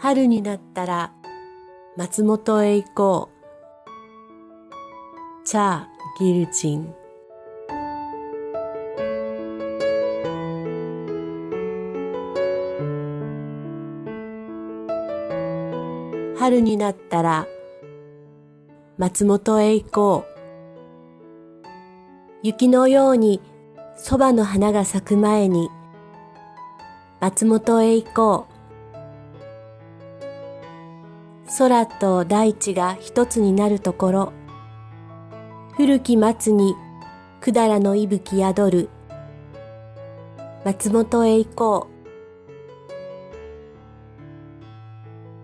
春になったら松本へ行こう。チャー・ギルチン春になったら松本へ行こう。雪のように蕎麦の花が咲く前に松本へ行こう。空と大地が一つになるところ、古き松にくだらの息吹宿る。松本へ行こ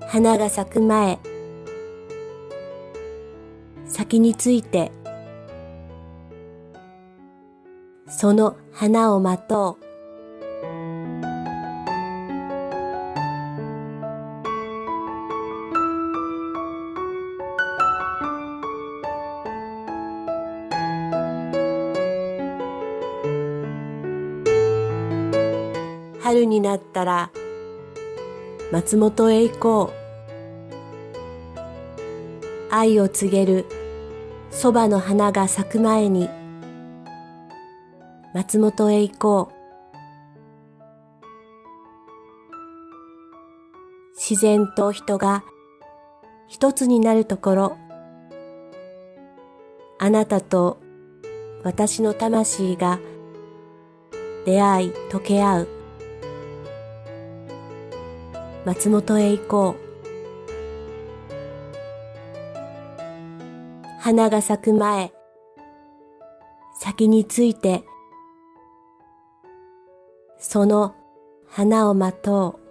う。花が咲く前、先について、その花を待とう。春になったら松本へ行こう。愛を告げる蕎麦の花が咲く前に松本へ行こう。自然と人が一つになるところ、あなたと私の魂が出会い溶け合う。松本へ行こう。花が咲く前、先について、その花を待とう。